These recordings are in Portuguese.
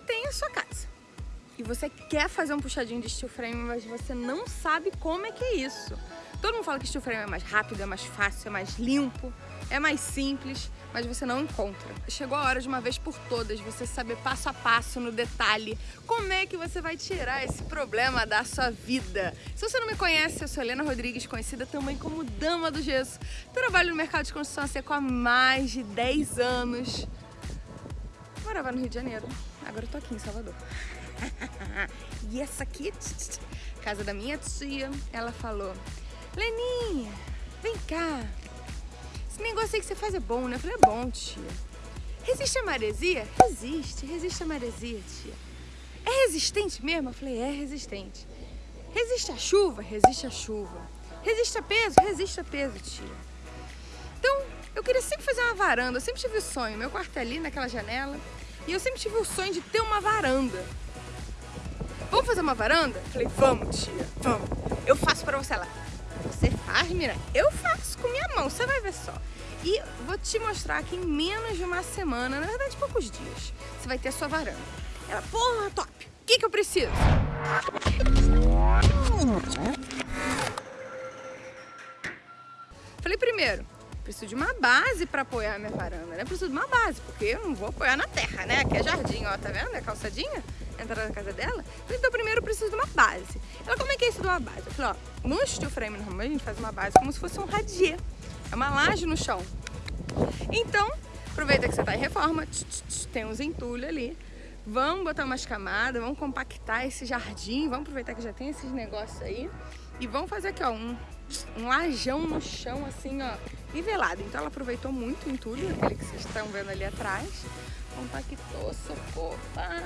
tem a sua casa e você quer fazer um puxadinho de steel frame, mas você não sabe como é que é isso. Todo mundo fala que steel frame é mais rápido, é mais fácil, é mais limpo, é mais simples, mas você não encontra. Chegou a hora de uma vez por todas você saber passo a passo, no detalhe, como é que você vai tirar esse problema da sua vida. Se você não me conhece, eu sou Helena Rodrigues, conhecida também como Dama do Gesso. Trabalho no mercado de construção seco há mais de 10 anos. Morava no Rio de Janeiro, agora eu tô aqui em Salvador. e essa aqui, casa da minha tia, ela falou Leninha, vem cá. Esse negócio aí que você faz é bom, né? Eu falei, é bom, tia. Resiste a maresia? Resiste, resiste a maresia, tia. É resistente mesmo? Eu falei, é resistente. Resiste a chuva? Resiste a chuva. Resiste a peso? Resiste a peso, tia. Então, eu queria sempre fazer uma varanda. Eu sempre tive o sonho. Meu quarto é ali, naquela janela. E eu sempre tive o sonho de ter uma varanda. Vamos fazer uma varanda? Falei, vamos, tia, vamos. Eu faço pra você. Ela, você faz, Mira? Eu faço com minha mão, você vai ver só. E vou te mostrar que em menos de uma semana, na verdade poucos dias, você vai ter a sua varanda. Ela, porra, top! O que, que eu preciso? Falei primeiro, preciso de uma base para apoiar minha varanda, né? Preciso de uma base, porque eu não vou apoiar na terra, né? Aqui é jardim, ó, tá vendo? É calçadinha entrar na casa dela. Então primeiro eu preciso de uma base. Ela, como é que é isso de uma base? Eu falei, ó, no steel frame normalmente a gente faz uma base como se fosse um radier. É uma laje no chão. Então, aproveita que você tá em reforma, tch, tch, tch, tem uns entulhos ali. Vamos botar umas camadas, vamos compactar esse jardim, vamos aproveitar que já tem esses negócios aí. E vamos fazer aqui, ó, um, um lajão no chão, assim, ó, nivelado. Então ela aproveitou muito o entulho, aquele que vocês estão vendo ali atrás compactou, socou, pá,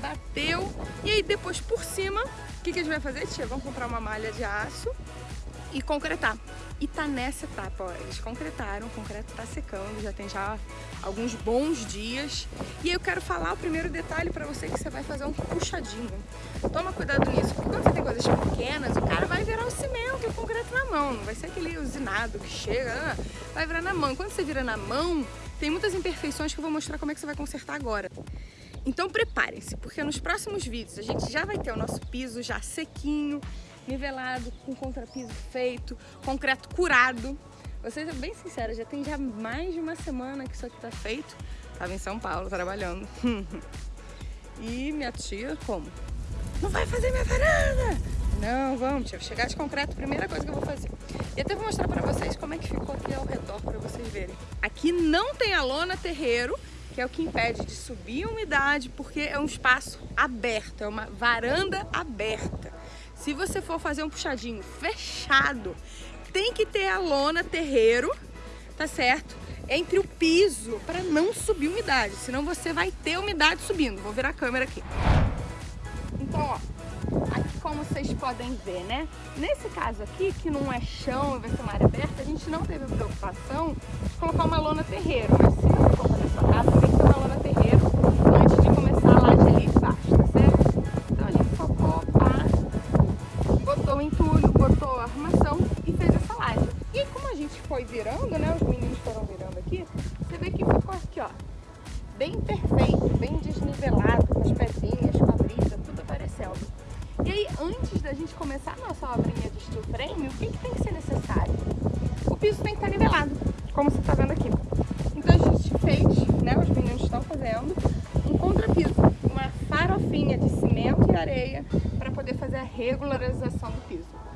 bateu. E aí depois por cima, o que, que a gente vai fazer, tia? Vamos comprar uma malha de aço e concretar. E tá nessa etapa, ó, eles concretaram, o concreto tá secando, já tem já alguns bons dias. E aí eu quero falar o primeiro detalhe pra você que você vai fazer um puxadinho. Toma cuidado nisso, porque quando você tem coisas pequenas, o cara vai virar o cimento e o concreto na mão, não vai ser aquele usinado que chega, ah, vai virar na mão. Quando você vira na mão, tem muitas imperfeições que eu vou mostrar como é que você vai consertar agora. Então preparem-se, porque nos próximos vídeos a gente já vai ter o nosso piso já sequinho, nivelado, com contrapiso feito, concreto curado. Ser bem sincera, já tem já mais de uma semana que isso aqui tá feito. Tava em São Paulo trabalhando. e minha tia, como? Não vai fazer minha varanda! Não, vamos, tia. Chegar de concreto, primeira coisa que eu vou fazer. E até vou mostrar pra vocês como é que ficou aqui ao redor, pra vocês verem. Aqui não tem a lona terreiro, que é o que impede de subir a umidade, porque é um espaço aberto, é uma varanda aberta. Se você for fazer um puxadinho fechado, tem que ter a lona terreiro, tá certo? Entre o piso, para não subir umidade, senão você vai ter umidade subindo. Vou virar a câmera aqui. Então, ó, vocês podem ver, né? Nesse caso aqui, que não é chão e vai ser uma área aberta, a gente não teve preocupação de colocar uma lona terreiro. Mas se você for fazer sua casa, tem que ter uma lona terreiro antes de começar a laje ali embaixo, tá certo? Então a gente focou, pá, botou o entulho, botou a armação e fez essa laje. E como a gente foi virando, né? Os meninos foram virando aqui, você vê que ficou aqui, ó, bem perfeito, bem desnivelado, começar a nossa obrinha de steel frame, o que, que tem que ser necessário? O piso tem que estar nivelado, como você está vendo aqui. Então a gente fez, né, os meninos estão fazendo, um contrapiso, uma farofinha de cimento e areia para poder fazer a regularização do piso.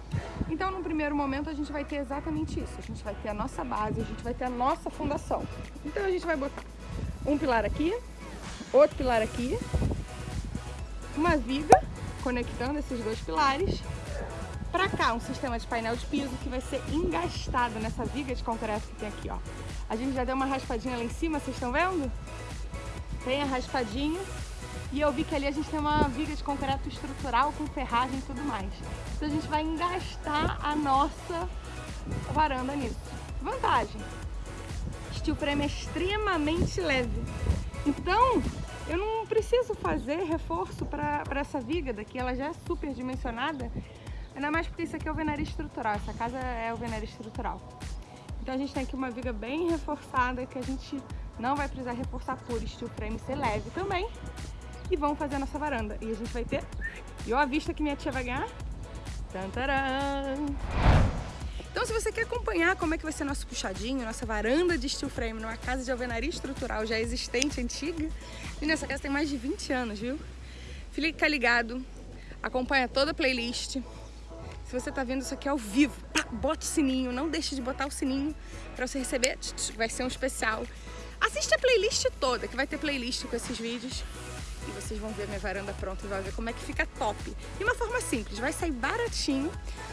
Então, no primeiro momento, a gente vai ter exatamente isso. A gente vai ter a nossa base, a gente vai ter a nossa fundação. Então, a gente vai botar um pilar aqui, outro pilar aqui, uma viga conectando esses dois pilares. Para cá, um sistema de painel de piso que vai ser engastado nessa viga de concreto que tem aqui, ó. A gente já deu uma raspadinha lá em cima, vocês estão vendo? Tem a raspadinha. E eu vi que ali a gente tem uma viga de concreto estrutural com ferragem e tudo mais. Então a gente vai engastar a nossa varanda nisso. Vantagem, steel frame é extremamente leve. Então, eu não preciso fazer reforço para essa viga daqui, ela já é super dimensionada. Ainda mais porque isso aqui é o venário estrutural, essa casa é o venário estrutural. Então a gente tem aqui uma viga bem reforçada que a gente não vai precisar reforçar por steel frame ser leve também. e vamos fazer a nossa varanda. E a gente vai ter... E ó a vista que minha tia vai ganhar. Tantaram! Então se você quer acompanhar como é que vai ser nosso puxadinho, nossa varanda de steel frame numa casa de alvenaria estrutural já existente, antiga, e nessa casa tem mais de 20 anos, viu? Fica ligado, acompanha toda a playlist. Se você tá vendo isso aqui ao vivo, pá, bote o sininho, não deixe de botar o sininho para você receber, vai ser um especial. Assiste a playlist toda, que vai ter playlist com esses vídeos e vocês vão ver minha varanda pronta e vão ver como é que fica top. De uma forma simples, vai sair baratinho.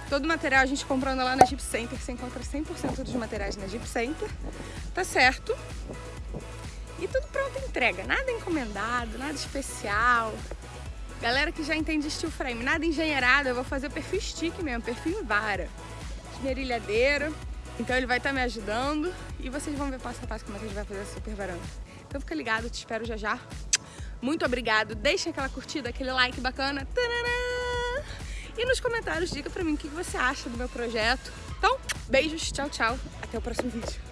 Todo o material a gente comprando lá na Jeep Center, você encontra 100% dos materiais na Jeep Center, tá certo? E tudo pronto entrega, nada encomendado, nada especial. Galera que já entende steel frame, nada engenheirado, eu vou fazer perfil stick mesmo, perfil em vara. Esmerilhadeira, então ele vai estar tá me ajudando e vocês vão ver passo a passo como é que a gente vai fazer essa super varanda. Então fica ligado, te espero já já. Muito obrigado, deixa aquela curtida, aquele like bacana. E nos comentários diga pra mim o que você acha do meu projeto. Então, beijos, tchau, tchau. Até o próximo vídeo.